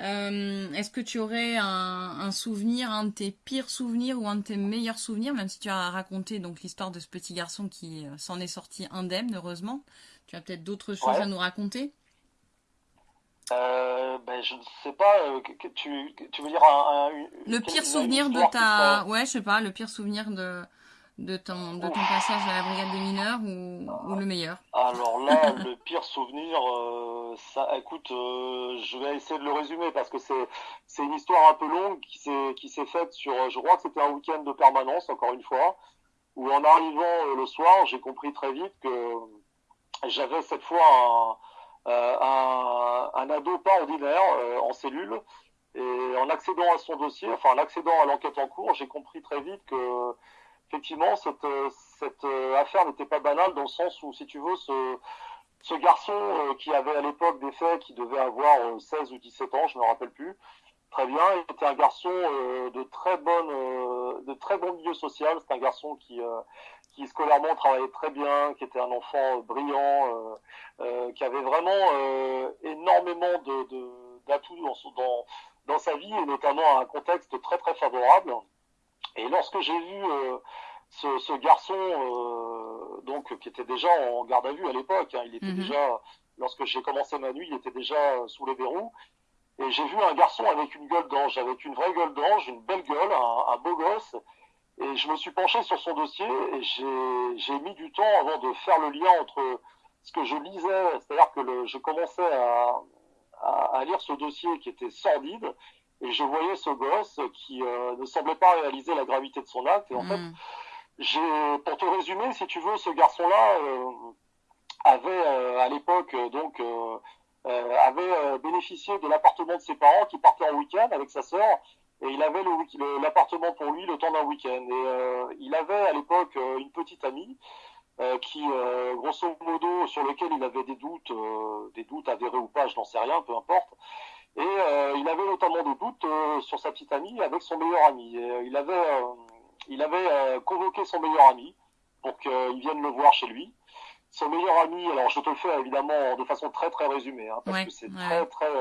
Euh, est-ce que tu aurais un, souvenir, un de tes pires souvenirs ou un de tes meilleurs souvenirs, même si tu as raconté donc l'histoire de ce petit garçon qui euh, s'en est sorti indemne, heureusement. Tu as peut-être d'autres choses à nous raconter? Euh, ben, je ne sais pas. tu, veux dire un, le pire souvenir de ta, ouais, je sais pas, le pire souvenir de de ton, de ton passage à la brigade des mineurs ou, ou le meilleur? Alors là, le pire souvenir, euh, ça, écoute, euh, je vais essayer de le résumer parce que c'est, c'est une histoire un peu longue qui s'est, qui s'est faite sur, je crois que c'était un week-end de permanence, encore une fois, où en arrivant euh, le soir, j'ai compris très vite que j'avais cette fois un, un, un ado pas ordinaire en cellule. Et en accédant à son dossier, enfin en accédant à l'enquête en cours, j'ai compris très vite que effectivement, cette, euh, cette euh, affaire n'était pas banale dans le sens où, si tu veux, ce, ce garçon euh, qui avait à l'époque des faits, qui devait avoir 16 ou 17 ans, je ne me rappelle plus, très bien, il était un garçon de très bonne, de très bon milieu social. C'est un garçon qui, qui scolairement travaillait très bien, qui était un enfant brillant, qui avait vraiment énormément de d'atouts dans, dans, dans sa vie et notamment un contexte très très favorable. Et lorsque j'ai vu euh, ce, ce, garçon, euh, donc qui était déjà en garde à vue à l'époque, hein, il était mhm. déjà, lorsque j'ai commencé ma nuit, il était déjà sous les verrous. Et j'ai vu un garçon avec une gueule d'ange, avec une vraie gueule d'ange, une belle gueule, un, un, beau gosse. Et je me suis penché sur son dossier et j'ai mis du temps avant de faire le lien entre ce que je lisais, c'est-à-dire que le, je commençais à, à, lire ce dossier qui était sordide et je voyais ce gosse qui ne semblait pas réaliser la gravité de son acte. Et en fait, hmm. j'ai, pour te résumer, si tu veux, ce garçon-là avait à l'époque donc avait bénéficié de l'appartement de ses parents qui partait en week-end avec sa sœur et il avait l'appartement pour lui le temps d'un week-end. Et il avait à l'époque une petite amie euh, qui, euh, grosso modo, sur lequel il avait des doutes, euh, des doutes avérés ou pas, je n'en sais rien, peu importe. Et il avait notamment des doutes sur sa petite amie avec son meilleur ami. Et, il avait, il avait convoqué son meilleur ami pour qu'il vienne le voir chez lui. Son meilleur ami, alors je te le fais évidemment de façon très très résumée, hein, parce que c'est très très,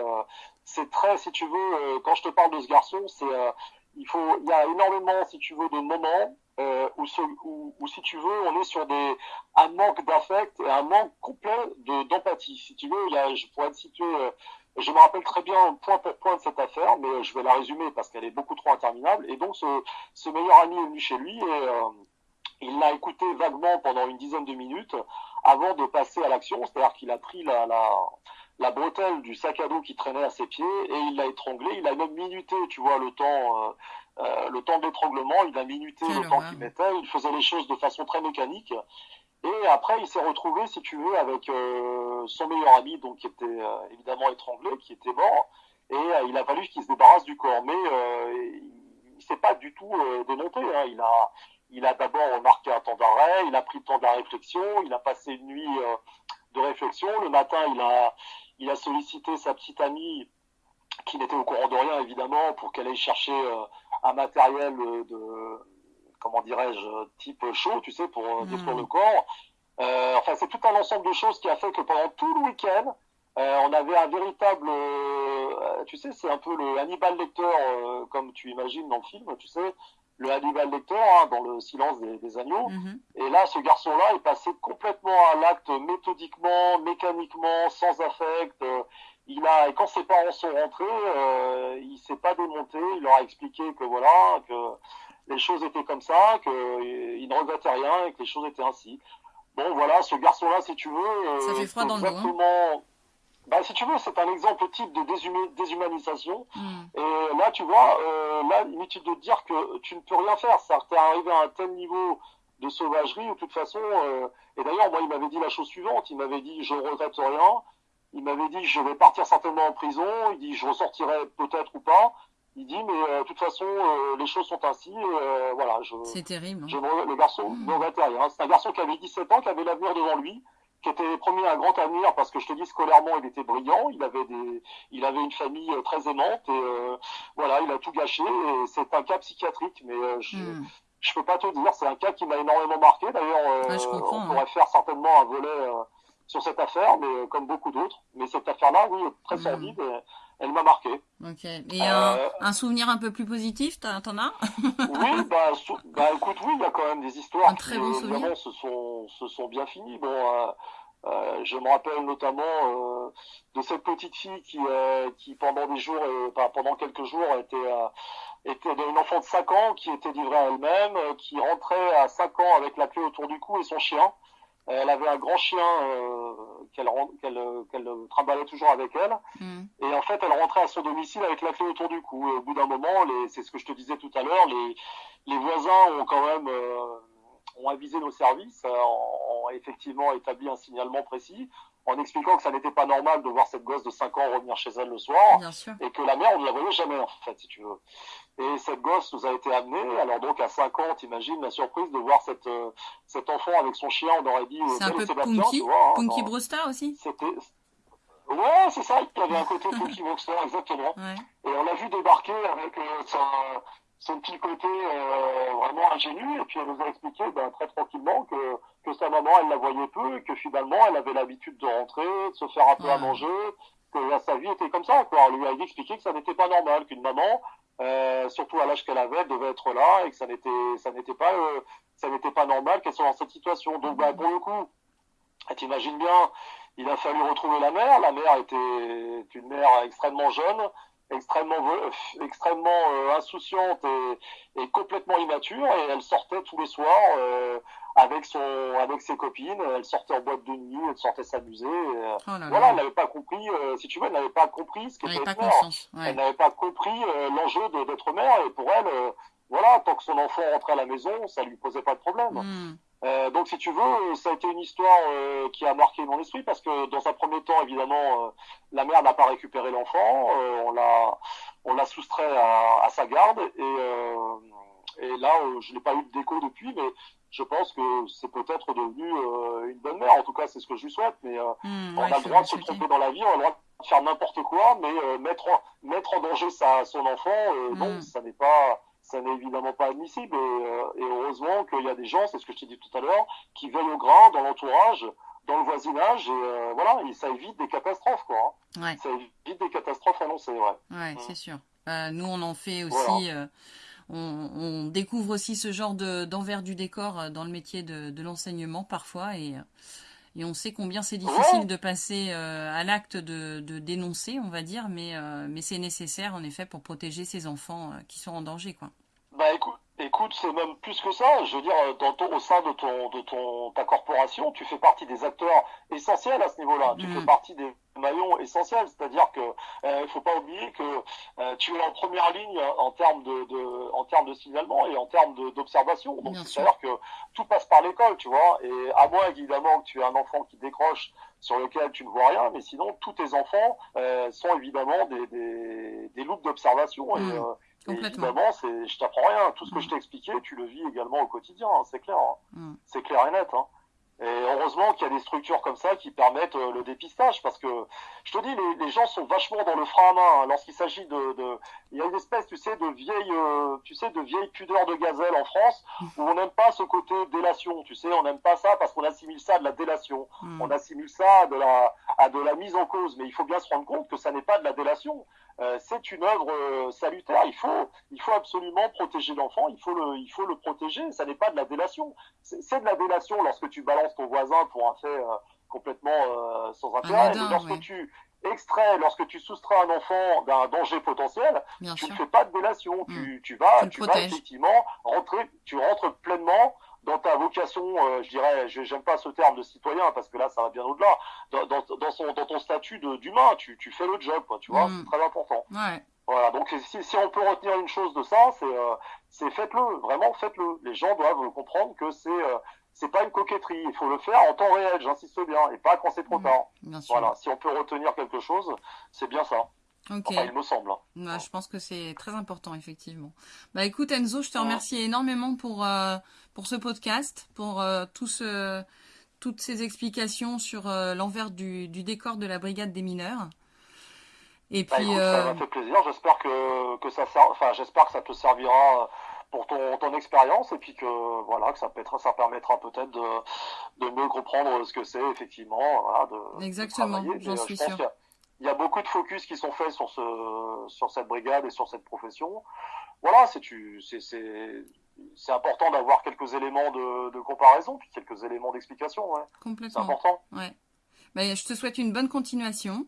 c'est très, si tu veux, quand je te parle de ce garçon, c'est, il faut, il y a énormément, si tu veux, de moments euh, où, si tu veux, on est sur des, un manque d'affect et un manque complet d'empathie. si tu veux, il y a, je pourrais te situer, euh, je me rappelle très bien point pour point de cette affaire, mais je vais la résumer parce qu'elle est beaucoup trop interminable. Et donc, ce, ce meilleur ami est venu chez lui et euh, il l'a écouté vaguement pendant une dizaine de minutes avant de passer à l'action. C'est-à-dire qu'il a pris la, la, la bretelle du sac à dos qui traînait à ses pieds et il l'a étranglé. Il a même minuté, tu vois, le temps, euh, le temps d'étranglement, il a minuté le temps qu'il mettait, il faisait les choses de façon très mécanique. Et après, il s'est retrouvé, si tu veux, avec euh, son meilleur ami, donc qui était euh, évidemment étranglé, qui était mort, et il a fallu qu'il se débarrasse du corps. Mais il s'est pas du tout démonté. Hein. Il a, il a d'abord marqué un temps d'arrêt, il a pris le temps de la réflexion, il a passé une nuit de réflexion. Le matin, il a, il a sollicité sa petite amie, qui n'était au courant de rien évidemment, pour qu'elle aille chercher un matériel de, comment dirais-je, type chaud, tu sais, pour détruire le corps. Euh, enfin, c'est tout un ensemble de choses qui a fait que pendant tout le week-end, euh, on avait un véritable, tu sais, c'est un peu le Hannibal Lecter, comme tu imagines dans le film, tu sais, le Hannibal Lecter hein, dans le silence des, agneaux. Hmm. Et là, ce garçon-là est passé complètement à l'acte méthodiquement, mécaniquement, sans affect il a, et quand ses parents sont rentrés, il s'est pas démonté. Il leur a expliqué que voilà, que les choses étaient comme ça, qu'il ne regrettait rien et que les choses étaient ainsi. Bon, voilà, ce garçon-là, si tu veux, euh, ça fait froid dans le dos. Hein. Bah, si tu veux, c'est un exemple type de déshumanisation. Hmm. Et là, tu vois, euh, là, inutile de te dire que tu ne peux rien faire. Ça t'es arrivé à un tel niveau de sauvagerie, de toute façon, euh, et d'ailleurs, moi, il m'avait dit la chose suivante. Il m'avait dit, je ne regrette rien. Il m'avait dit je vais partir certainement en prison. Il dit je ressortirai peut-être ou pas. Il dit mais euh, de toute façon euh, les choses sont ainsi. Euh, voilà. C'est terrible. Hein. Je, le garçon mmh. ne rien. C'est un garçon qui avait 17 ans, qui avait l'avenir devant lui, qui était promis un grand avenir parce que je te dis scolairement il était brillant. Il avait des, il avait une famille très aimante et voilà il a tout gâché. Et c'est un cas psychiatrique, mais je. Mmh. Je peux pas te dire, c'est un cas qui m'a énormément marqué. D'ailleurs, on pourrait hein. faire certainement un volet sur cette affaire, mais euh, comme beaucoup d'autres. Mais cette affaire-là, oui, très hmm. sordide, elle m'a marqué. Ok. Et euh, un, souvenir un peu plus positif, t'en as Oui, bah, bah, écoute, oui, il y a quand même des histoires qui, vraiment, se sont, se sont bien finies. Bon, euh, euh, je me rappelle notamment euh, de cette petite fille qui, euh, qui pendant des jours, pendant quelques jours, était, était une enfant de 5 ans qui était livrée à elle-même, qui rentrait à 5 ans avec la clé autour du cou et son chien. Elle avait un grand chien euh, qu'elle qu'elle qu'elle trimballait toujours avec elle. Mm. Et en fait, elle rentrait à son domicile avec la clé autour du cou. Et au bout d'un moment, c'est ce que je te disais tout à l'heure, les, les voisins ont quand même euh, ont avisé nos services, euh, ont, effectivement établi un signalement précis en expliquant que ça n'était pas normal de voir cette gosse de 5 ans revenir chez elle le soir et que la mère on ne la voyait jamais en fait si tu veux. Et cette gosse nous a été amenée, alors donc à 5 ans, t'imagines la surprise de voir cette, euh, cet enfant avec son chien, on aurait dit... Euh, c'est un peu Punky, hein, Punky Brewster aussi. C'était... Ouais, c'est ça, il y avait un côté Punky Brewster, exactement. Et on l'a vu débarquer avec euh, son, petit côté vraiment ingénu, et puis elle nous a expliqué ben, très tranquillement que, que sa maman, elle la voyait peu, et que finalement, elle avait l'habitude de rentrer, de se faire un peu à manger, que sa vie était comme ça. Quoi. On lui a expliqué que ça n'était pas normal, qu'une maman, euh, surtout à l'âge qu'elle avait, elle devait être là et que ça n'était ça n'était pas euh, ça n'était pas normal qu'elle soit dans cette situation. Donc bah, pour le coup, t'imagines bien, il a fallu retrouver la mère. La mère était une mère extrêmement jeune extrêmement extrêmement insouciante et, et, complètement immature et elle sortait tous les soirs avec son avec ses copines elle sortait en boîte de nuit elle sortait s'amuser oh voilà elle n'avait pas compris si tu veux elle n'avait pas compris ce qu'était elle n'avait pas compris l'enjeu d'être mère et pour elle voilà tant que son enfant rentrait à la maison ça lui posait pas de problème. Hmm. Euh, donc, si tu veux, ça a été une histoire euh, qui a marqué mon esprit parce que dans un premier temps, évidemment, euh, la mère n'a pas récupéré l'enfant, on l'a, on l'a soustrait à, à, sa garde et, et là, je n'ai pas eu de déco depuis, mais je pense que c'est peut-être devenu une bonne mère. En tout cas, c'est ce que je lui souhaite. Mais mmh, on a le droit de se tromper dans la vie, on a le droit de faire n'importe quoi, mais mettre en, mettre en danger sa, son enfant, non, mmh. ça n'est pas ça n'est évidemment pas admissible. Et, euh, et heureusement qu'il y a des gens, c'est ce que je t'ai dit tout à l'heure, qui veillent au grain dans l'entourage, dans le voisinage, et euh, voilà, et ça évite des catastrophes, quoi. Hein. Ouais. Ça évite des catastrophes annoncées, ouais. Ouais, mmh. c'est sûr. Euh, nous, on en fait aussi. On, on, découvre aussi ce genre d'envers du décor dans le métier de, de l'enseignement parfois, et et on sait combien c'est difficile de passer euh, à l'acte de, de, dénoncer, on va dire, mais, euh, mais c'est nécessaire en effet pour protéger ces enfants euh, qui sont en danger. Quoi. Bah écoute, écoute c'est même plus que ça. Je veux dire, dans ton, au sein de, ton, de ton, ta corporation, tu fais partie des acteurs essentiels à ce niveau-là. Tu fais mm. partie des maillons essentiels. C'est-à-dire que il faut pas oublier que tu es en première ligne en termes de, de en termes de signalement et en termes d'observation. Donc c'est-à-dire que tout passe par l'école, tu vois. Et à moins évidemment que tu aies un enfant qui décroche sur lequel tu ne vois rien, mais sinon tous tes enfants sont évidemment des, des, des loupes d'observation. Et, mm. Évidemment, c'est, je t'apprends rien. Tout ce que mm. je t'ai expliqué, tu le vis également au quotidien. Hein, c'est clair. Hein. Mm. C'est clair et net. Hein. Et heureusement qu'il y a des structures comme ça qui permettent euh, le dépistage, parce que je te dis, les, les gens sont vachement dans le frein à main lorsqu'il s'agit de, de, il y a une espèce, tu sais, de vieille, euh, tu sais, de vieille pudeur de gazelle en France où on n'aime pas ce côté délation, tu sais, on n'aime pas ça parce qu'on assimile ça à de la délation, mm. on assimile ça à de la, à de la mise en cause, mais il faut bien se rendre compte que ça n'est pas de la délation. Euh, c'est une œuvre euh, salutaire. Il faut, il faut absolument protéger l'enfant. Il faut le, il faut le protéger. Ça n'est pas de la délation. C'est de la délation lorsque tu balances ton voisin pour un fait euh, complètement sans intérêt. lorsque tu extrais, lorsque tu soustrais un enfant d'un danger potentiel, tu ne fais pas de délation. Tu, mm. tu vas, tu, vas effectivement rentrer, tu rentres pleinement dans ta vocation, euh, je dirais, j'aime pas ce terme de citoyen parce que là, ça va bien au-delà. Dans, dans, son, dans ton statut d'humain, tu, tu fais le job, quoi, tu vois, mm. c'est très important. Ouais. Voilà, donc si, si on peut retenir une chose de ça, c'est euh, faites-le, vraiment faites-le. Les gens doivent comprendre que c'est euh, c'est pas une coquetterie, il faut le faire en temps réel, j'insiste bien, et pas quand c'est trop mm. tard. Voilà, si on peut retenir quelque chose, c'est bien ça. Ok. il me semble. Hein. Je pense que c'est très important, effectivement. Bah écoute Enzo, je te remercie énormément pour, euh, pour ce podcast, pour euh, tout ce, toutes ces explications sur euh, l'envers du, du, décor de la brigade des mineurs. Et bah, puis, ça m'a fait plaisir. J'espère que, que ça, enfin, j'espère que ça te servira pour ton, ton expérience et puis que voilà que ça, peut ça permettra peut-être de, de mieux comprendre ce que c'est effectivement. Voilà, de, Exactement, j'en suis sûr il y a beaucoup de focus qui sont faits sur ce sur cette brigade et sur cette profession. Voilà, c'est c'est c'est important d'avoir quelques éléments de, de, comparaison puis quelques éléments d'explication. Ouais. Complètement. C'est important. Ouais. Ben, je te souhaite une bonne continuation.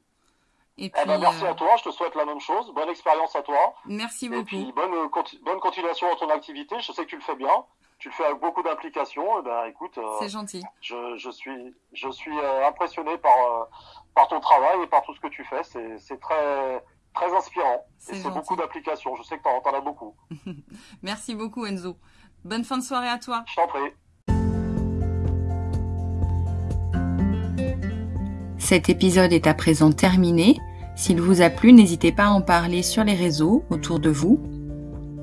Et puis, eh ben, merci euh, à toi, je te souhaite la même chose. Bonne expérience à toi. Merci beaucoup. Et puis bonne, bonne continuation dans ton activité. Je sais que tu le fais bien. Tu le fais avec beaucoup d'implication. Eh ben, écoute, euh, c'est gentil. Je, je, suis, je suis euh, impressionné par, par ton travail et par tout ce que tu fais. C'est très, très inspirant. Et c'est beaucoup d'applications. Je sais que tu en, as beaucoup. Merci beaucoup, Enzo. Bonne fin de soirée à toi. Je t'en prie. Cet épisode est à présent terminé. S'il vous a plu, n'hésitez pas à en parler sur les réseaux autour de vous.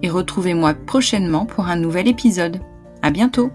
Et retrouvez-moi prochainement pour un nouvel épisode. À bientôt!